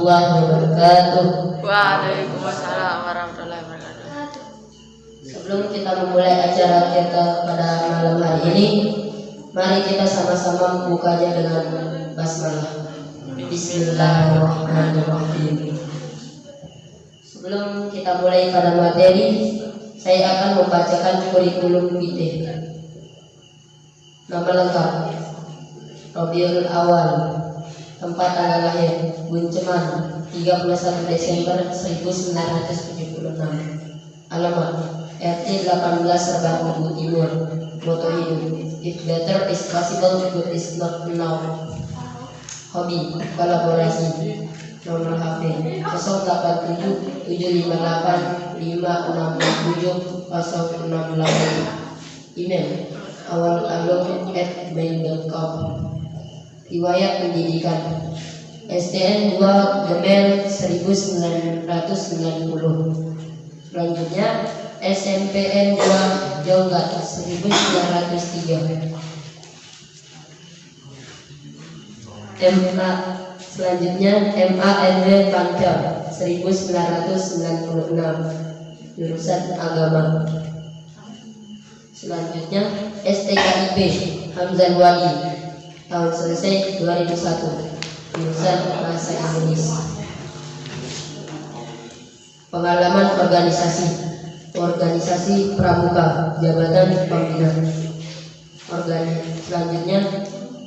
warahmatullahi wabarakatuh. Waalaikumsalam warahmatullahi wabarakatuh. Sebelum kita memulai acara kita pada malam hari ini, mari kita sama-sama membukanya dengan basmalah. Bismillahirrahmanirrahim. Sebelum kita mulai pada materi, saya akan membacakan kurikulum vitae. Nama lengkap Robiul Awal Tempat tanggal lahir Bunceman 31 Desember 1976 Alamat RT 18 Sabang Minggu Timur Moto hidup If better is possible, good is not now. Hobi Kolaborasi. Nomor HP 087 758 5667 068 Email awal at mail.com Riwayat pendidikan STN 2 Gemel 1990 Selanjutnya SMPN 2 Jonggat 1903 MA Selanjutnya MANW Pancam 1996 Jurusan Agama. Selanjutnya STKIP Hamzah Wadi tahun selesai 2001 jurusan Bahasa Indonesia. Pengalaman organisasi organisasi pramuka jabatan pembina. Organi selanjutnya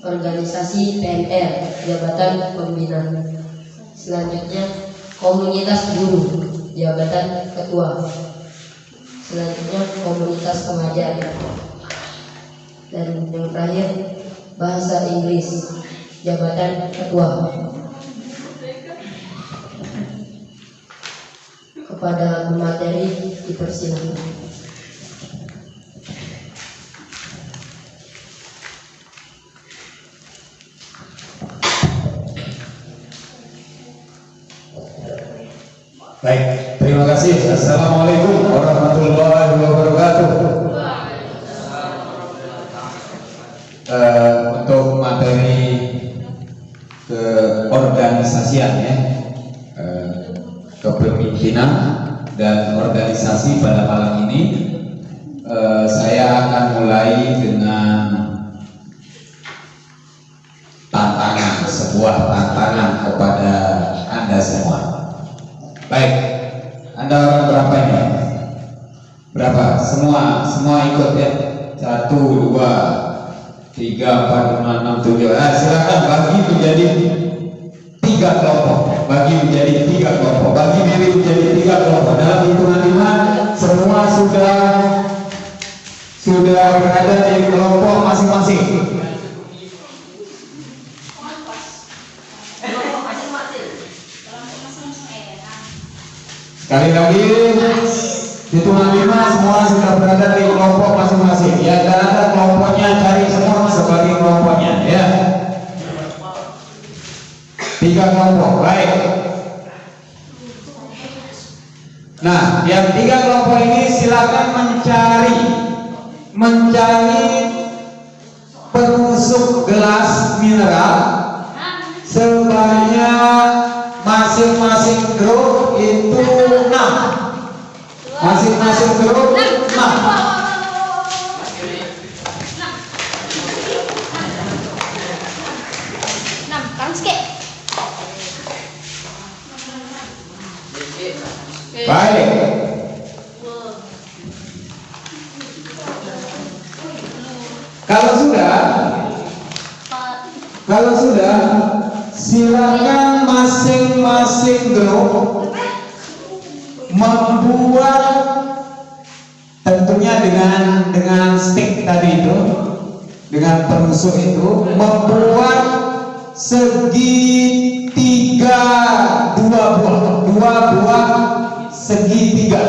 organisasi PNR jabatan pembina. Selanjutnya komunitas guru jabatan ketua selanjutnya komunitas pengajar dan yang terakhir bahasa Inggris jabatan ketua kepada pemateri dipersilakan Baik, terima kasih. Assalamualaikum warahmatullahi wabarakatuh. Kepemimpinan dan organisasi pada malam ini, eh, saya akan mulai dengan tantangan, sebuah tantangan kepada anda semua. Baik, Anda orang berapa ini? Berapa? Semua, semua ikut ya. Satu, dua, tiga, empat, lima, enam, tujuh. Ah, silakan bagi menjadi tiga kelompok. Bagi menjadi. Bagi diri menjadi tiga baik. Kalau sudah kalau sudah silakan masing-masing grup membuat tentunya dengan dengan stick tadi itu dengan penusuk itu membuat segitiga dua buah dua buah segitiga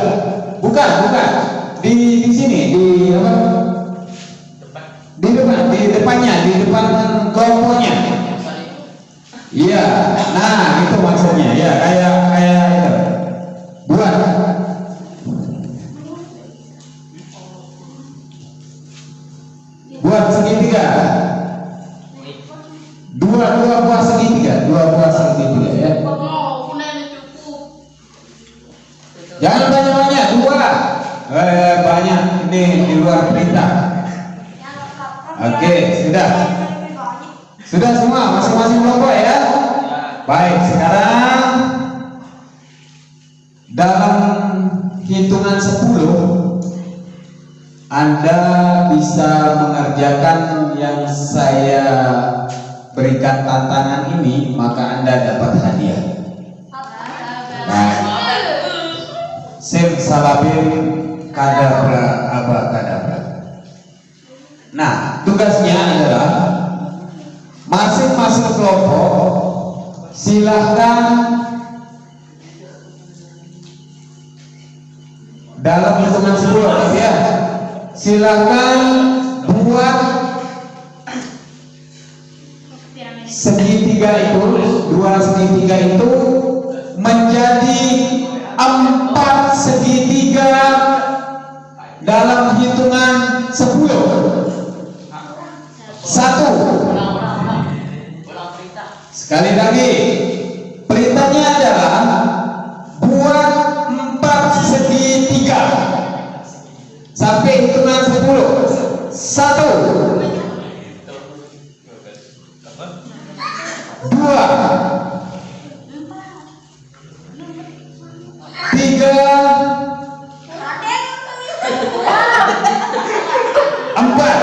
bukan bukan. Di di sini di apa? Di depan di depannya di depan kelompoknya. Iya nah itu maksudnya. Ya kayak kayak itu. Buat buat hitungan 10 Anda bisa mengerjakan yang saya berikan tantangan ini, maka Anda dapat hadiah. Sim salabim kadabra abakadabra. Nah, tugasnya adalah masing-masing kelompok silahkan dalam hitungan 10 ya. Silahkan buat segitiga itu dua segitiga itu menjadi empat segitiga dalam hitungan 10 satu. Sekali lagi satu. Dua. Tiga. Empat.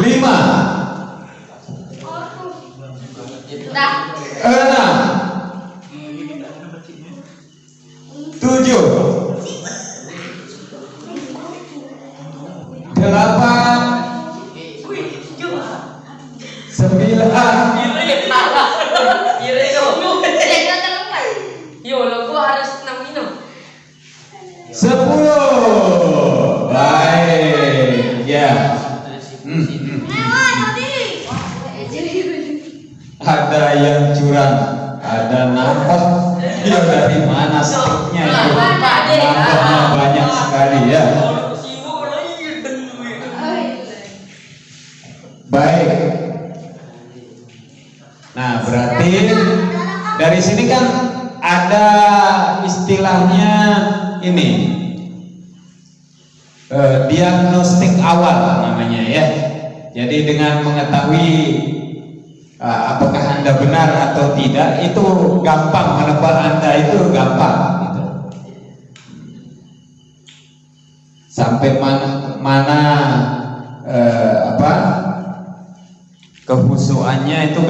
Lima. Enam. Tujuh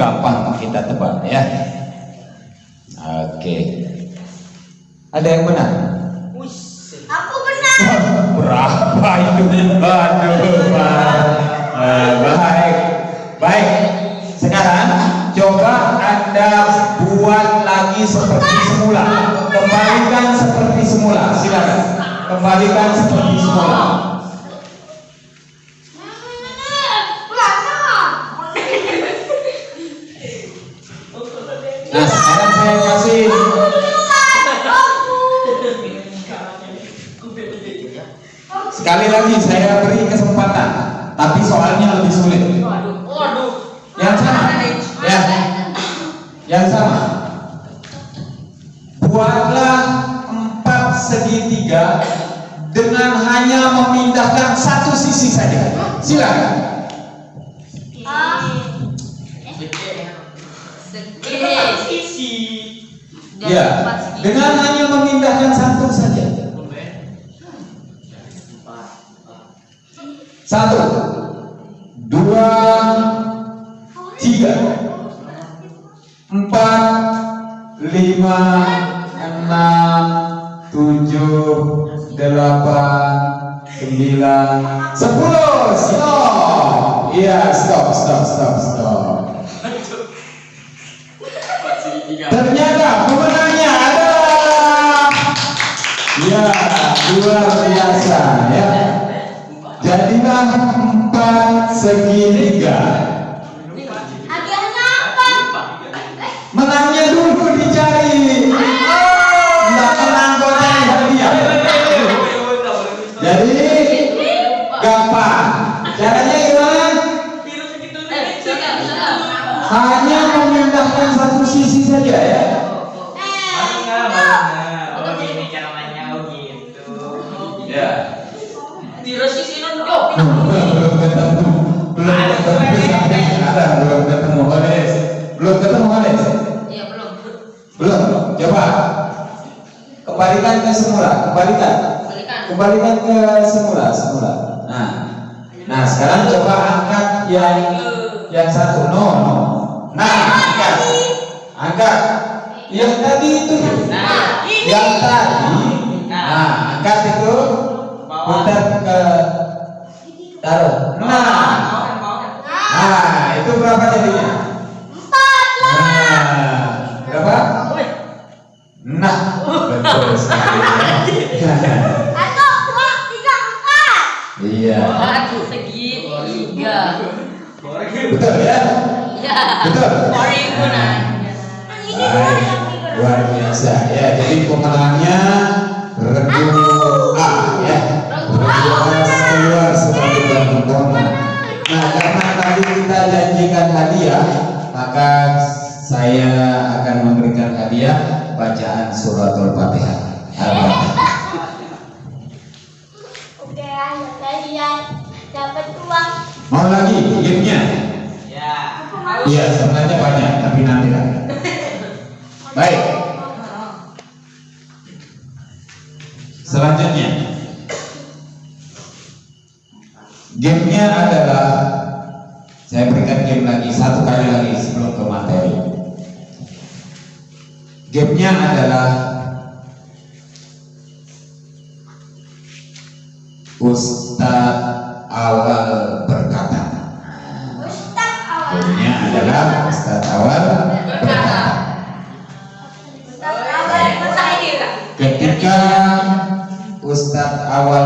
gampang kita tebak ya? Oke. Ada yang benar berapa itu aduh Pak. Eh, baik. Baik. Sekarang coba anda buat lagi seperti semula. Kembalikan seperti semula. Silakan. Kembalikan luar biasa ya. Jadilah empat segitiga. Menangnya dulu dicari. Nggak menang kok cari hadiah. Jadi gampang. Caranya gimana? Hanya memindahkan satu sisi saja ya Kembalikan ke semula, semula. Nah, nah sekarang coba angkat yang yang satu, no, no. Nah, angkat, angkat. Yang tadi itu, Nah, yang tadi. Nah, angkat itu, putar ke taruh. Nah, nah itu berapa jadinya? Luar biasa ya. Jadi pemenangnya Regu A ya. Regu A keluar sebagai pemenang. Nah, karena tadi kita janjikan hadiah, maka saya akan memberikan hadiah bacaan suratul Fatihah. Al-Fatihah. dapat uang Mau lagi gamenya? Iya, sebenarnya banyak, tapi nanti lah. Baik. Gamenya adalah saya berikan game lagi satu kali lagi sebelum ke materi. Gamenya adalah Ustadz awal berkata. Ustaz awal Gamenya adalah Ustadz awal berkata. Ustaz awal berkata Ketika Ustadz awal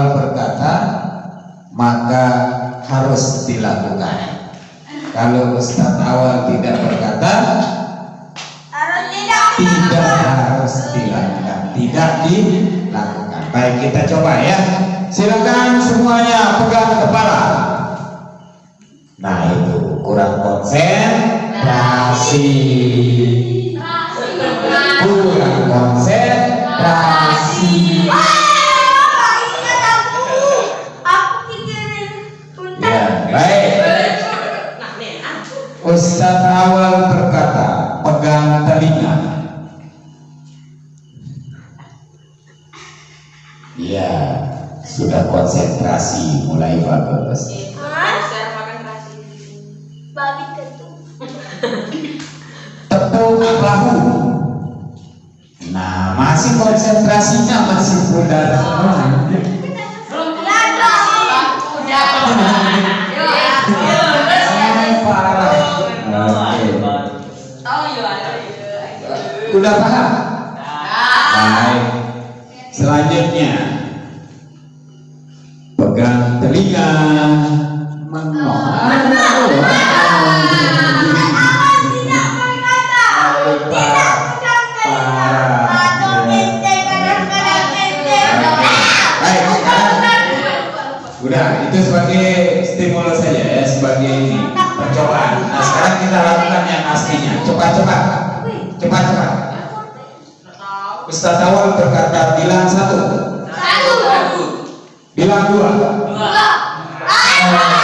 berkata bilang satu, bilang dua. Sudah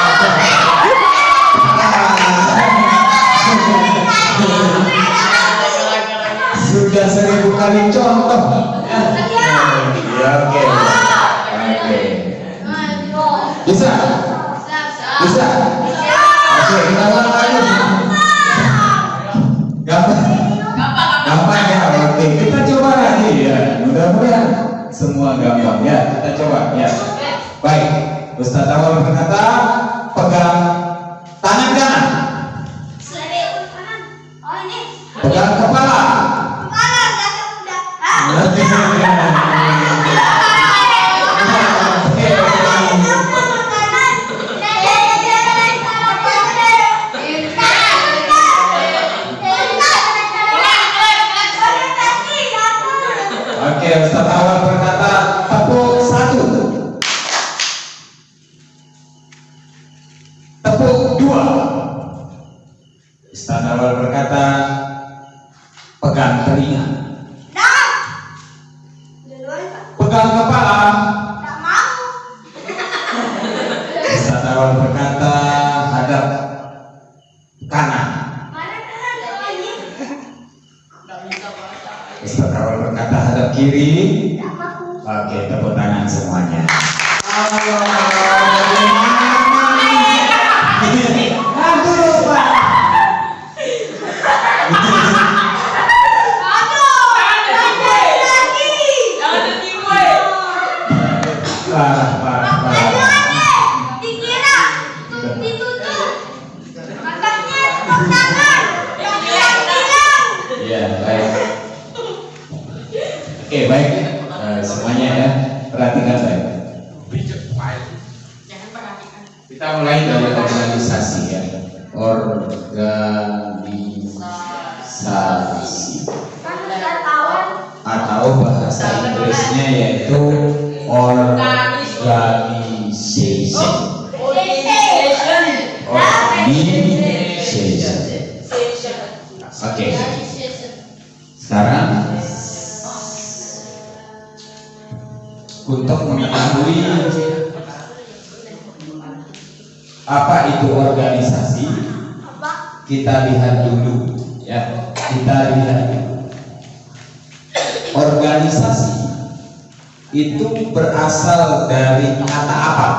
kiri. Oke, tepuk tangan semuanya. Aduh, dari kata apa?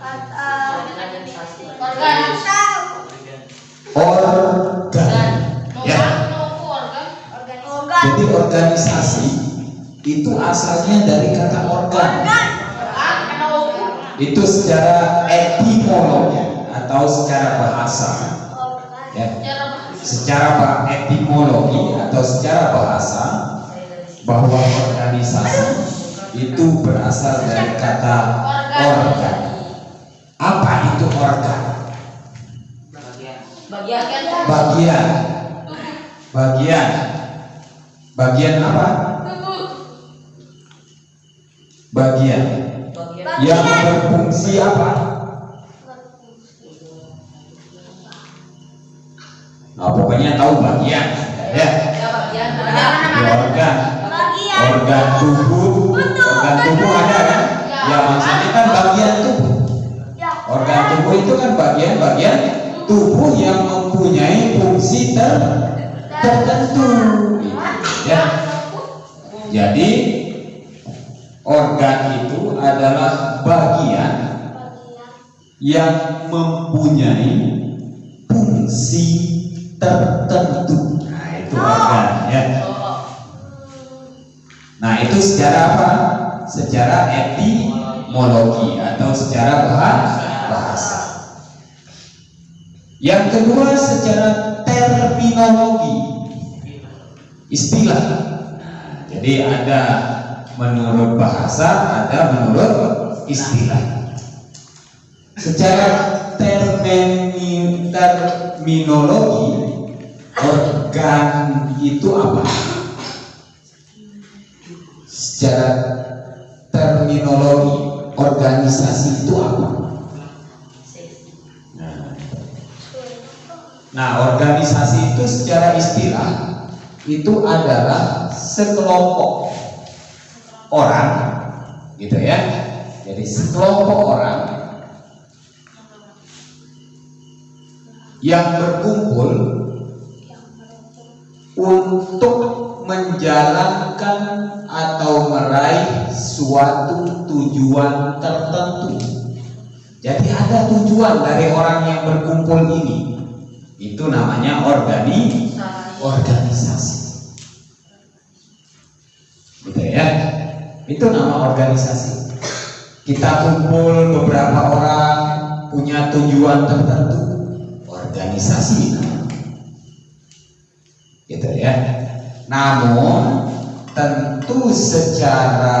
Kata Organ. tahu. Organ. Ya. Organ. Jadi organisasi itu asalnya dari kata organ. Itu secara etimologi atau secara bahasa. Ya. Secara etimologi atau secara bahasa bahwa organisasi itu berasal dari kata organ. Apa itu organ? Bagian. Bagian. Bagian. Bagian apa? Bagian yang berfungsi apa? Nah, pokoknya tahu bagian, ya. Bagian. Ya, organ, Bagian. organ tubuh, organ tubuh ada kan? Ya maksudnya kan bagian tubuh. Ya. Organ tubuh itu kan bagian-bagian tubuh yang mempunyai fungsi ter tertentu. Ya. Jadi organ itu adalah bagian yang mempunyai fungsi tertentu. Nah, itu organ ya. Nah, itu secara apa? Secara etimologi atau secara bahasa. Yang kedua secara terminologi. Istilah. Jadi ada menurut bahasa, ada menurut istilah. Secara terminologi organ itu apa? Secara terminologi organisasi itu apa? Nah, organisasi itu secara istilah itu adalah sekelompok orang, gitu ya. Jadi sekelompok orang yang berkumpul untuk menjalankan atau meraih suatu tujuan tertentu. Jadi ada tujuan dari orang yang berkumpul ini. Itu namanya organi organisasi. Gitu ya. Itu nama organisasi. Kita kumpul beberapa orang punya tujuan tertentu. Organisasi. Gitu ya. Namun tentu secara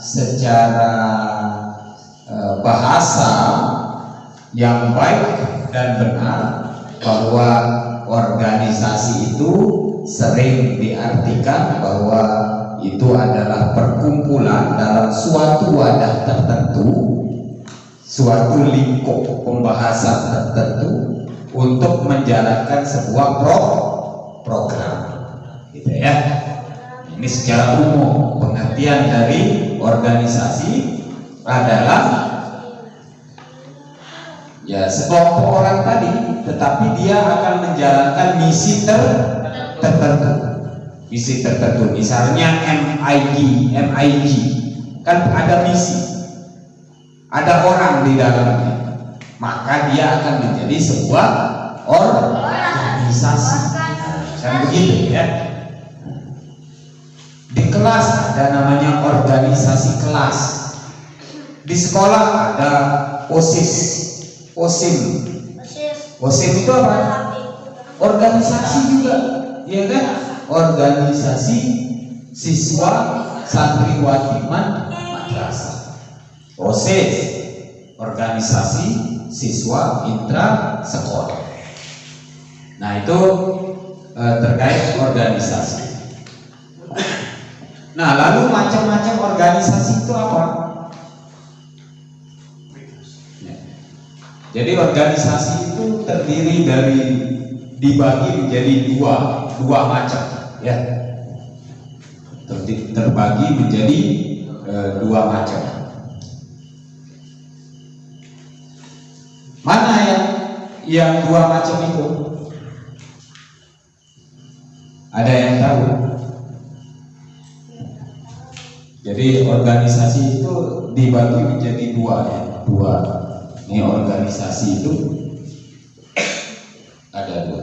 secara eh, bahasa yang baik dan benar bahwa organisasi itu sering diartikan bahwa itu adalah perkumpulan dalam suatu wadah tertentu, suatu lingkup pembahasan tertentu untuk menjalankan sebuah pro program, gitu ya. Ini secara umum pengertian dari organisasi adalah ya sekelompok orang tadi, tetapi dia akan menjalankan misi ter tertentu. misi tertentu misalnya MIG MIG kan ada misi. Ada orang di dalamnya. Maka dia akan menjadi sebuah organisasi. Kan begitu ya di kelas ada namanya organisasi kelas. Di sekolah ada OSIS. OSIM. OSIM itu apa? organisasi juga ya kan? Organisasi siswa santriwati madrasah. OSIS organisasi siswa intra sekolah. Nah itu eh, terkait organisasi nah lalu macam-macam organisasi itu apa? Ya. jadi organisasi itu terdiri dari dibagi menjadi dua dua macam ya. Terdi- terbagi menjadi eh, dua macam. Mana yang yang dua macam itu? Ada yang tahu jadi organisasi itu dibagi menjadi dua ya dua. Ini organisasi itu ada dua.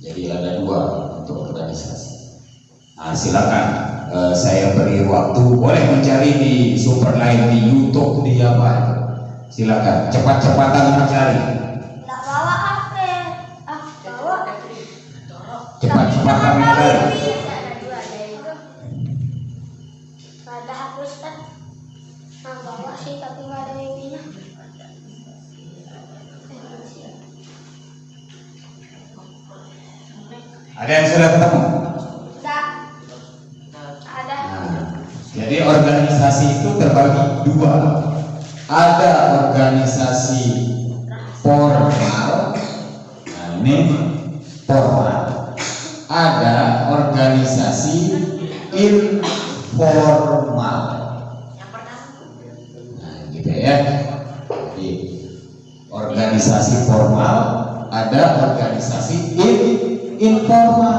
Jadi ada dua untuk organisasi. Nah silakan eh, saya beri waktu. Boleh mencari di Superline di YouTube di apa itu? Silakan cepat-cepatan mencari. Nggak bawa HP. Ah, cepat-cepatan mencari ada yang sudah ketemu Nggak. Ada. Nah, jadi organisasi itu terbagi dua. Ada organisasi formal, nah ini formal. Ada organisasi informal. Nah, gitu ya. Jadi organisasi formal, ada organisasi in- informal.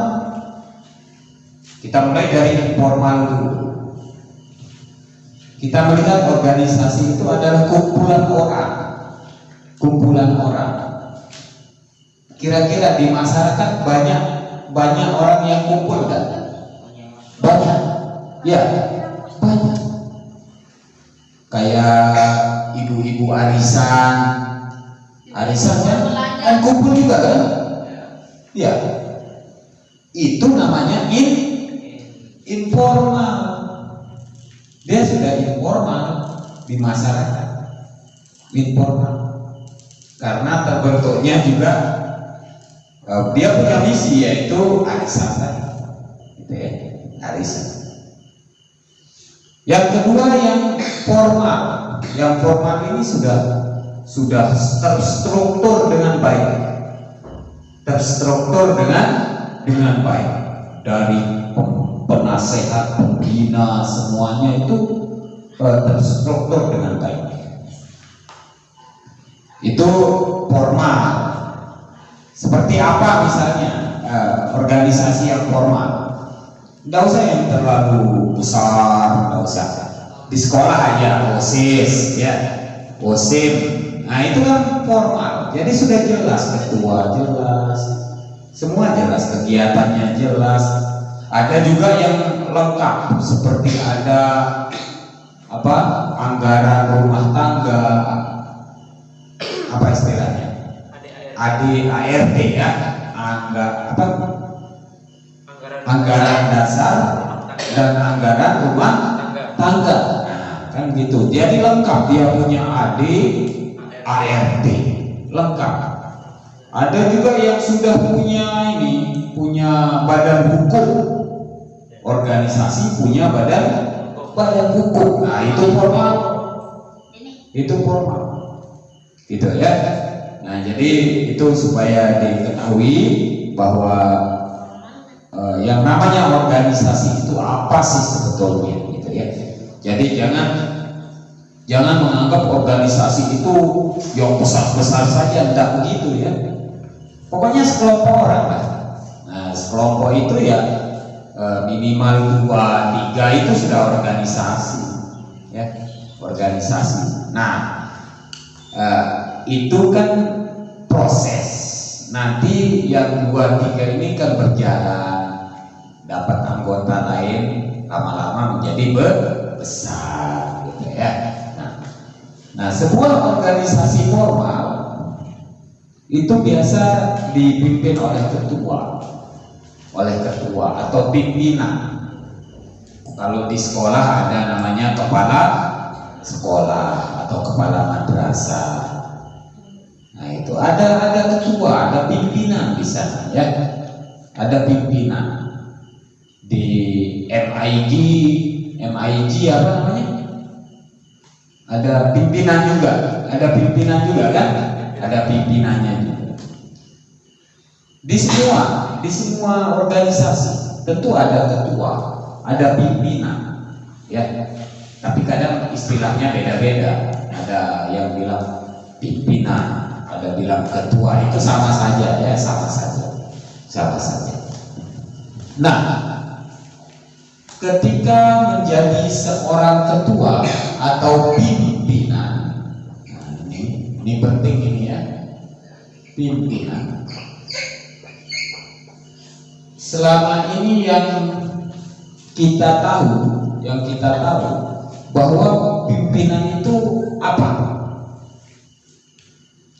Kita mulai dari informal dulu. Kita melihat organisasi itu adalah kumpulan orang. Kumpulan orang. Kira-kira di masyarakat banyak banyak orang yang kumpul kan? Banyak. Ya, banyak. Kayak ibu-ibu arisan. Arisan kan, kan kumpul juga kan? Ya. Itu namanya in informal. Dia sudah informal di masyarakat. Informal. Karena terbentuknya juga eh, dia punya misi yaitu arisan gitu ya arisan. Yang kedua yang formal. Yang formal ini sudah sudah terstruktur dengan baik. Terstruktur dengan dengan baik dari penasehat, pembina semuanya itu eh, terstruktur dengan baik. Itu formal. Seperti apa misalnya eh, organisasi yang formal? Tidak usah yang terlalu besar, tidak usah. Di sekolah aja OSIS, ya, OSIM. Nah itu kan formal. Jadi sudah jelas ketua jelas, semua jelas kegiatannya jelas. Ada juga yang lengkap seperti ada apa anggaran rumah tangga. Apa istilahnya? AD ART ya. Angga apa? Anggaran dasar dan anggaran rumah tangga. Nah, kan gitu. Jadi lengkap dia punya AD ART lengkap ada juga yang sudah punya ini punya badan hukum. Organisasi punya badan badan hukum. Nah itu formal. Itu formal. Gitu ya. Nah jadi itu supaya diketahui bahwa eh, yang namanya organisasi itu apa sih sebetulnya gitu ya. Jadi jangan jangan menganggap organisasi itu yang besar-besar saja tidak begitu ya pokoknya sekelompok orang lah nah sekelompok itu ya eh, minimal dua tiga itu sudah organisasi ya organisasi. Nah eh, itu kan proses. Nanti yang dua tiga ini kan berjalan. Dapat anggota lain lama-lama menjadi be- besar gitu ya. Nah, nah sebuah organisasi formal itu biasa dipimpin oleh ketua. Oleh ketua atau pimpinan. Kalau di sekolah ada namanya kepala sekolah atau kepala madrasah. Nah itu ada ada ketua ada pimpinan di sana ya. Ada pimpinan di MIG MIG apa namanya? Ada pimpinan juga ada pimpinan juga kan ada pimpinannya juga di semua di semua organisasi tentu ada ketua ada pimpinan ya. Tapi kadang istilahnya beda-beda. Ada yang bilang pimpinan ada bilang ketua. Itu sama saja ya sama saja. Sama saja. Nah ketika menjadi seorang ketua atau pimpinan nah, ini ini penting ini ya pimpinan. Selama ini yang kita tahu yang kita tahu bahwa pimpinan itu apa?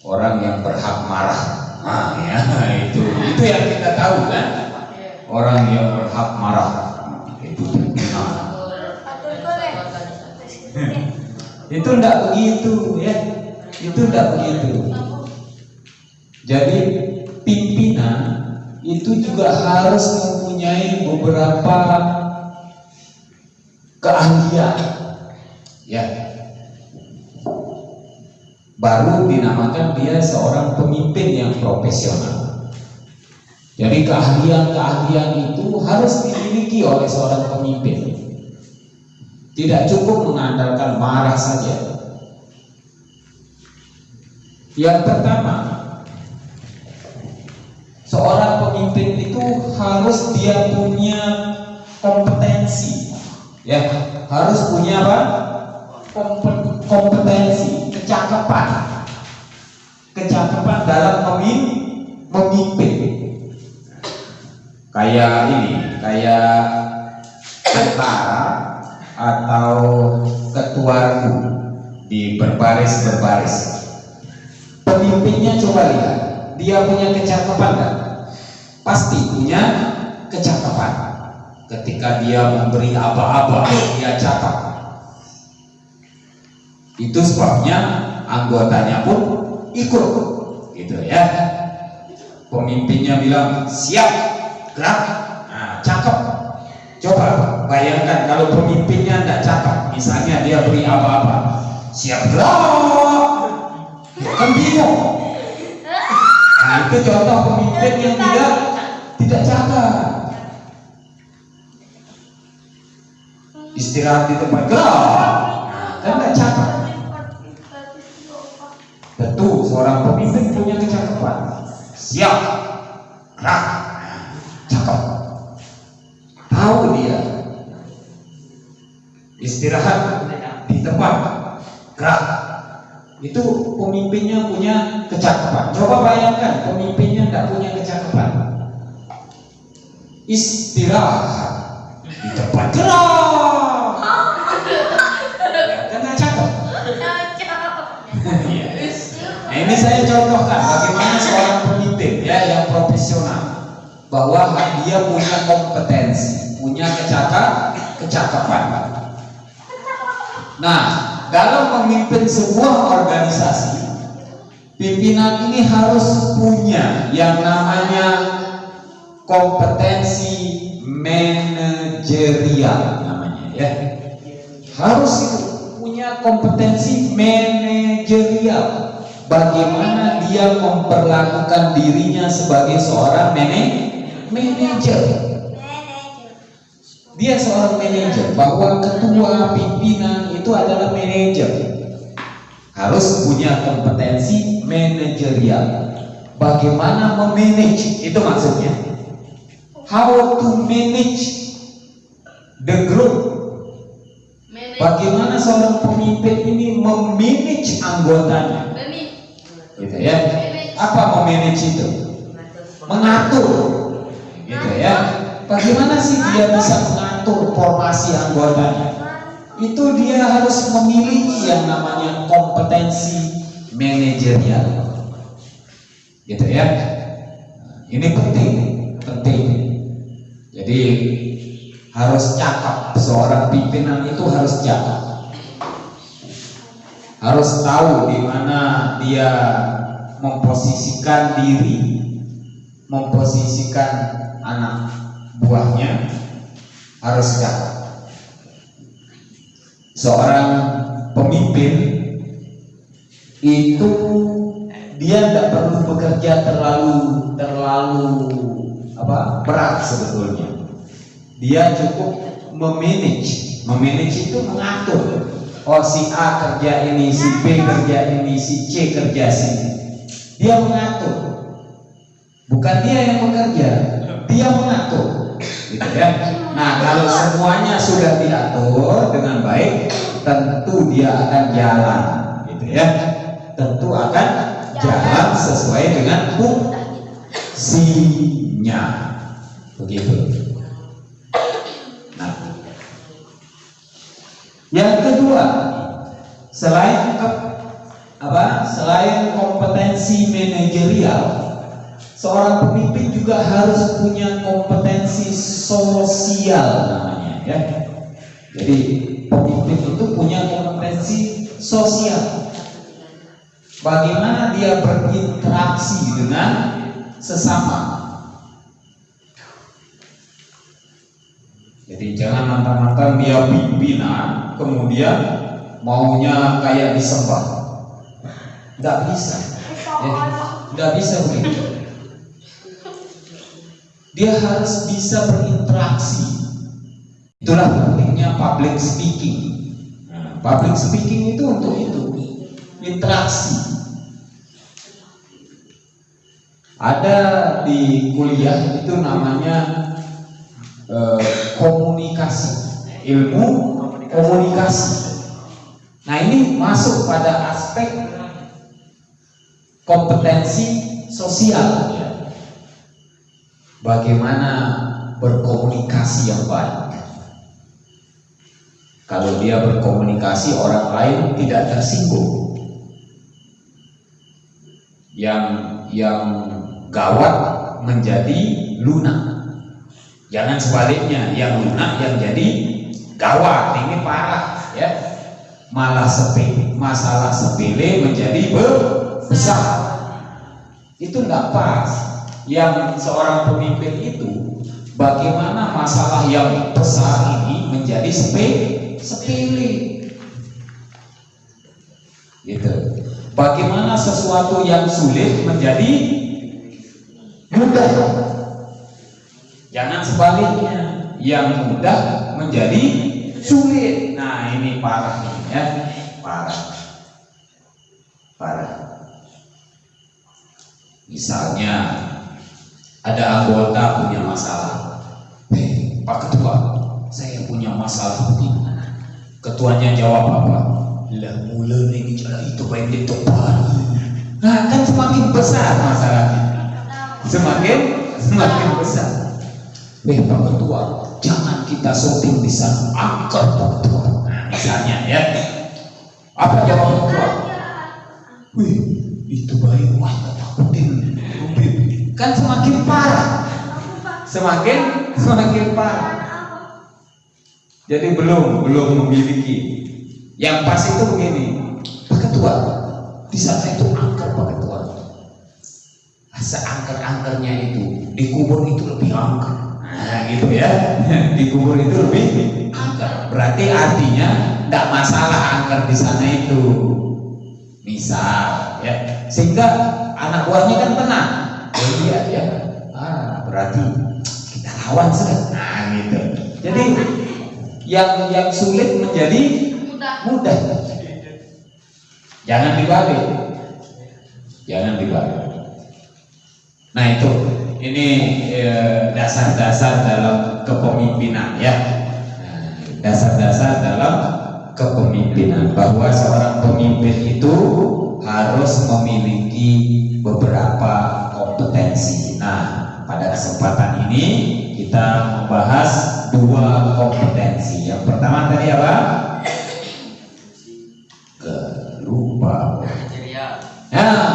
Orang yang berhak marah. Nah ya itu itu yang kita tahu kan? Orang yang berhak marah. Itu pimpinan. Itu tidak begitu ya. Itu tidak begitu jadi pimpinan itu juga harus mempunyai beberapa keahlian. Ya. Baru dinamakan dia seorang pemimpin yang profesional. Jadi keahlian-keahlian itu harus dimiliki oleh seorang pemimpin. Tidak cukup mengandalkan marah saja. Yang pertama, seorang pemimpin itu harus dia punya kompetensi, ya harus punya apa? Kompe- kompetensi, kecakapan, kecakapan dalam memim- memimpin. Kayak ini, kayak tentara atau ketua di berbaris berbaris pemimpinnya coba lihat dia punya kecakapan nggak? Pasti punya kecakapan. Ketika dia memberi apa-apa dia catat. Itu sebabnya anggotanya pun ikut. Gitu ya. Pemimpinnya bilang siap gerak. Nah, cakep. Coba bayangkan kalau pemimpinnya tidak cakep, misalnya dia beri apa-apa, siap gerak, kan bingung. Nah itu contoh pemimpin yang tidak tidak cakep. Istirahat di tempat nah, kan tidak cakep. Tentu seorang pemimpin punya kecakapan. Siap, gerak, cakep. Tahu dia. Istirahat di tempat. Gerak itu pemimpinnya punya kecakapan coba bayangkan pemimpinnya tidak punya kecakapan istirahat di tempat gerak cakep Iya. Nah, ini saya contohkan bagaimana seorang pemimpin ya yang profesional bahwa dia punya kompetensi, punya kecakap, kecakapan. Nah, dalam memimpin sebuah organisasi, pimpinan ini harus punya yang namanya kompetensi manajerial namanya ya. Harus punya kompetensi manajerial. Bagaimana dia memperlakukan dirinya sebagai seorang manajer. Dia seorang manajer bahwa ketua pimpinan itu adalah manajer. Harus punya kompetensi manajerial. Bagaimana memanage itu maksudnya. how to manage the group. Manage. Bagaimana seorang pemimpin ini memanage anggotanya, Manage. gitu ya? Apa memanage itu? Mengatur, gitu ya? Bagaimana sih dia bisa mengatur formasi anggotanya? Itu dia harus memiliki yang namanya kompetensi manajerial, gitu ya? Ini penting, penting. Jadi harus cakap seorang pimpinan itu harus cakap harus tahu di mana dia memposisikan diri memposisikan anak buahnya harus cakap seorang pemimpin itu dia tidak perlu bekerja terlalu terlalu apa berat sebetulnya. Dia cukup memanage. Memanage itu mengatur. Oh si A kerja ini si B kerja ini si C kerja sini. Dia mengatur. Bukan dia yang bekerja dia mengatur gitu ya. Nah kalau semuanya sudah diatur dengan baik tentu dia akan jalan gitu ya. Tentu akan jalan sesuai dengan fungsinya. Begitu. Nah, yang kedua, selain apa? Selain kompetensi manajerial, seorang pemimpin juga harus punya kompetensi sosial namanya, ya. Jadi pemimpin itu punya kompetensi sosial. Bagaimana dia berinteraksi dengan sesama, Jadi jangan mantan-mantan dia pimpinan, kemudian maunya kayak disembah. Nggak bisa. Ya, nggak bisa begitu. Dia harus bisa berinteraksi. Itulah pentingnya public speaking. Nah, public speaking itu untuk itu, interaksi. Ada di kuliah itu namanya eh, komunikasi, ilmu komunikasi. Nah ini masuk pada aspek kompetensi sosial. Bagaimana berkomunikasi yang baik. Kalau dia berkomunikasi orang lain tidak tersinggung. Yang yang gawat menjadi lunak. Jangan sebaliknya, yang lunak yang jadi gawat. Ini parah ya. Malah sepele, masalah sepele menjadi be- besar. Itu nggak pas. Yang seorang pemimpin itu bagaimana masalah yang besar ini menjadi sepele, sepele. Gitu. Bagaimana sesuatu yang sulit menjadi mudah. Jangan sebaliknya, yang mudah menjadi sulit. Nah, ini parah nih ya, parah. Parah. Misalnya ada anggota punya masalah. Hei, Pak Ketua, saya punya masalah begini. Ketuanya jawab apa? Lah mula ini itu baik ditebar. Nah, kan semakin besar masalahnya. Semakin semakin besar. Eh Pak Ketua, jangan kita syuting di sana. Angkat Pak Ketua. Misalnya ya. Apa jawab Ketua? Wih, itu baik. Wah, tak takutin. Kan semakin parah. Semakin semakin parah. Jadi belum belum memiliki. Yang pas itu begini, Pak Ketua, di sana itu angker Pak Ketua. Seangker-angkernya itu dikubur itu lebih angker. Nah gitu ya, dikubur itu lebih angker. Berarti artinya tidak masalah angker di sana itu. Misal ya, sehingga anak buahnya kan tenang. Iya ya, ah berarti kita lawan sudah. Nah gitu. Jadi yang yang sulit menjadi Mudah. mudah. Jangan dibalik. Jangan dibalik. Nah itu ini eh, dasar-dasar dalam kepemimpinan ya. Dasar-dasar dalam kepemimpinan bahwa seorang pemimpin itu harus memiliki beberapa kompetensi. Nah, pada kesempatan ini kita membahas dua kompetensi. Yang pertama tadi apa? Lupa. Nah,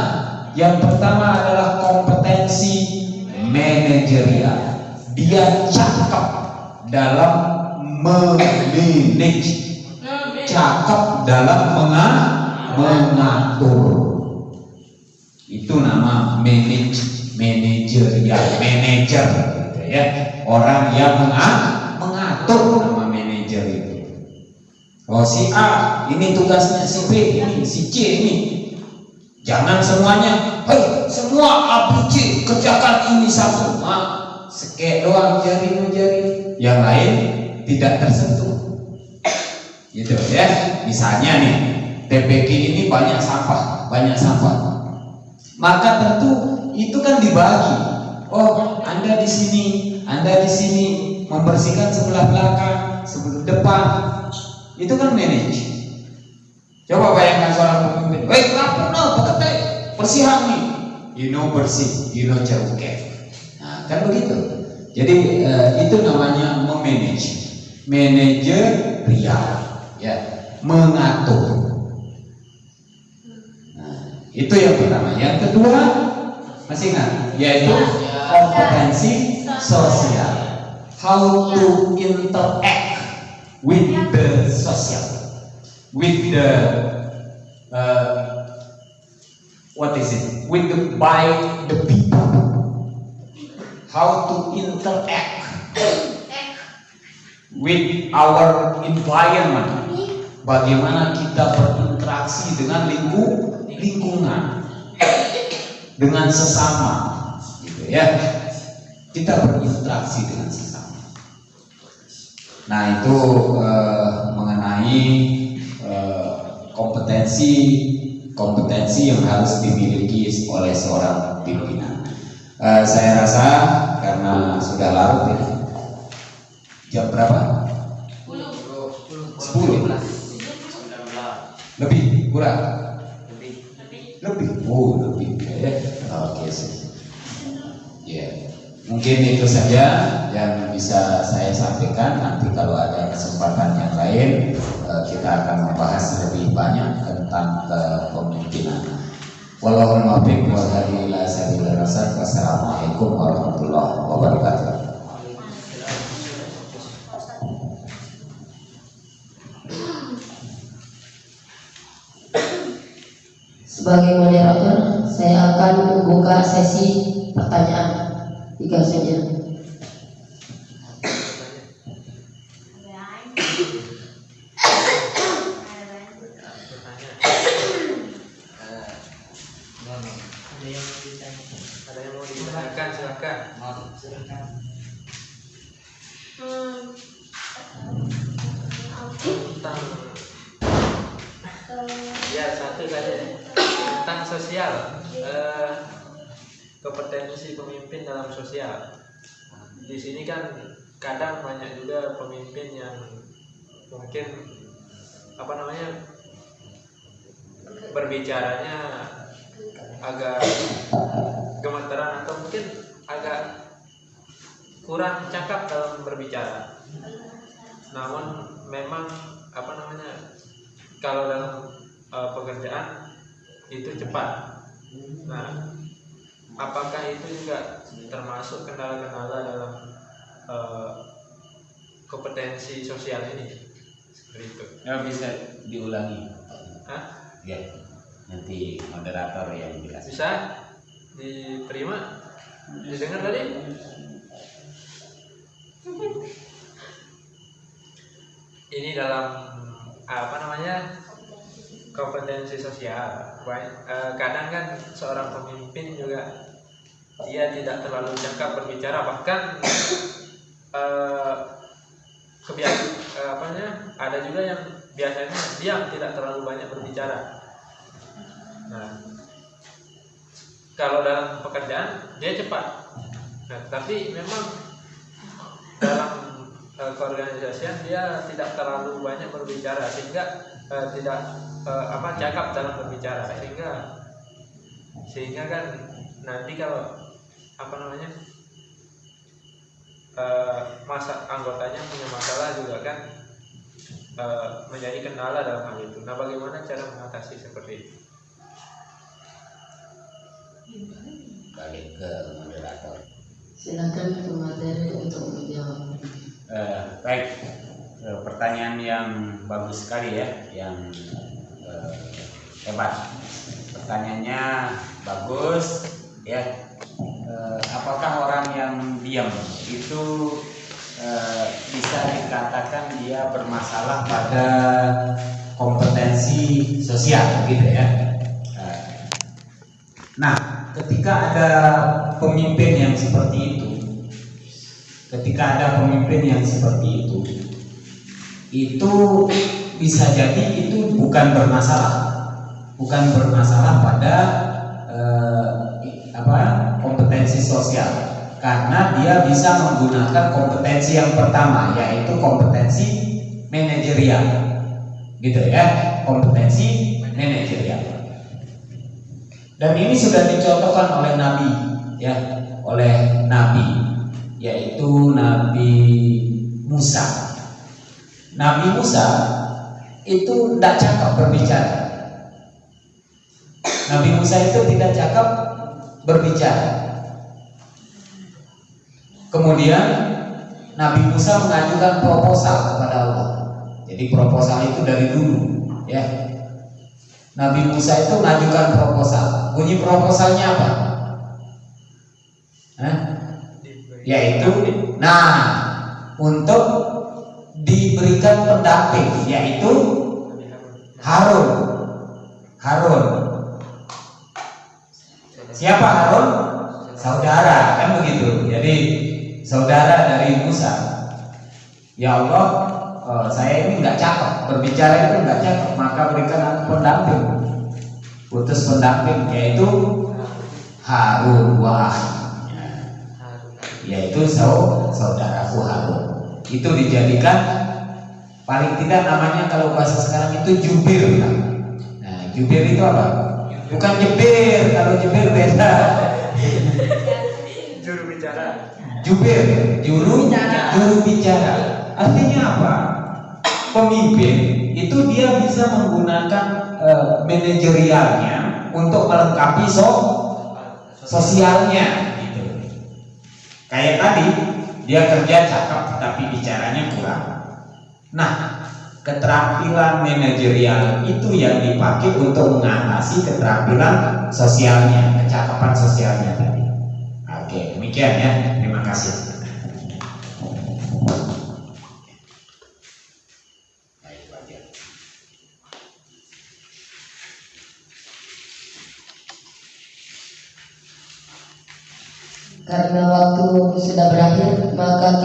yang pertama adalah kompetensi manajerial. Dia cakep dalam memanage, cakep dalam menga- mengatur. Itu nama manage, manajerial, manager gitu ya. Orang yang menga- mengatur nama manajer itu. Oh si A ini tugasnya si B ini si C ini Jangan semuanya, hei semua ABC kerjakan ini satu. Nah, sekek doang jari jari. Yang lain tidak tersentuh. Gitu ya. Misalnya nih, TPG ini banyak sampah, banyak sampah. Maka tentu itu kan dibagi. Oh, Anda di sini, Anda di sini membersihkan sebelah belakang, sebelah depan. Itu kan manage. Coba bayangkan seorang pemimpin, weh kamu no, bekerja, bersihan nih, you know bersih, you know ceruke. Nah, kan begitu. Jadi eh, itu namanya memanage, manajer real, ya, mengatur. Nah, itu yang pertama. Yang kedua, masih ingat, yaitu kompetensi sosial. How to interact with the social. With the uh, what is it? With the by the people. How to interact with our environment. Bagaimana kita berinteraksi dengan lingkung lingkungan dengan sesama gitu ya kita berinteraksi dengan sesama nah itu eh, mengenai eh, kompetensi kompetensi yang harus dimiliki oleh seorang pimpinan. Eh, saya rasa karena sudah larut ya. Jam berapa? 10 Lebih kurang? Lebih. Oh, lebih. Oke sih. Ya. Mungkin itu saja yang bisa saya sampaikan. Nanti kalau ada kesempatan yang lain eh, kita akan membahas lebih banyak tentang kepemimpinan. Wallahul muwaffiq. Wassalamualaikum warahmatullahi wabarakatuh. Sebagai moderator, saya akan membuka sesi pertanyaan. Tiga saja. Ada yang mau ditanyakan silakan. Sosial eh, kompetensi pemimpin dalam sosial. Di sini kan kadang banyak juga pemimpin yang mungkin apa namanya berbicaranya agak gemeteran atau mungkin agak kurang cakap dalam berbicara. Namun memang apa namanya kalau dalam uh, pekerjaan itu cepat. Nah, apakah itu juga termasuk kendala-kendala dalam uh, kompetensi sosial ini? Seperti itu. Ya bisa diulangi. Hah? Ya. Nanti moderator yang jelas. Bisa diterima? Didengar tadi? Ini dalam apa namanya kompetensi sosial. Eh, kadang kan seorang pemimpin juga dia tidak terlalu cakap berbicara bahkan eh, kebiasaan eh, apanya ada juga yang biasanya diam tidak terlalu banyak berbicara. Nah, kalau dalam pekerjaan dia cepat Nah, tapi memang dalam keorganisasian dia tidak terlalu banyak berbicara sehingga eh, tidak eh, apa cakap dalam berbicara sehingga sehingga kan nanti kalau apa namanya eh, masa anggotanya punya masalah juga kan eh, menjadi kendala dalam hal itu. Nah, bagaimana cara mengatasi seperti itu? balik ke moderator Silakan ke materi untuk menjawab. Eh, baik Eh, pertanyaan yang bagus sekali ya yang hebat pertanyaannya bagus ya. Eh, apakah orang yang diam itu eh, bisa dikatakan dia bermasalah pada kompetensi sosial gitu ya? Eh, nah ketika ada pemimpin yang seperti itu ketika ada pemimpin yang seperti itu itu bisa jadi itu bukan bermasalah. Bukan bermasalah pada eh, apa kompetensi sosial. Karena dia bisa menggunakan kompetensi yang pertama yaitu kompetensi manajerial. Gitu ya kompetensi manajerial. Dan ini sudah dicontohkan oleh Nabi ya oleh Nabi yaitu Nabi Musa. Nabi Musa itu tidak cakap berbicara. Nabi Musa itu tidak cakap berbicara. Kemudian Nabi Musa mengajukan proposal kepada Allah. Jadi proposal itu dari dulu ya. Nabi Musa itu mengajukan proposal. Bunyi proposalnya apa? Hah? yaitu nah untuk diberikan pendamping yaitu Harun. Harun. Siapa Harun? Saudara kan begitu? Jadi saudara dari Musa. Ya Allah eh, saya ini nggak cakep berbicara itu nggak cakep maka berikan pendamping. Putus pendamping yaitu Harun. Wah. Yaitu sau- saudaraku Harun itu dijadikan paling tidak namanya kalau bahasa sekarang itu jubir. Nah jubir itu apa? Bukan jebir kalau jebir beda. Juru bicara. jubir juru juru bicara. Artinya apa? Pemimpin itu dia bisa menggunakan eh, manajerialnya untuk melengkapi so sosialnya gitu. Kayak tadi dia kerja cakep tapi bicaranya kurang. Nah keterampilan manajerial itu yang dipakai untuk mengatasi keterampilan sosialnya kecakapan sosialnya tadi. Oke demikian ya. Terima kasih Baik, Wajar. Karena waktu sudah berakhir, maka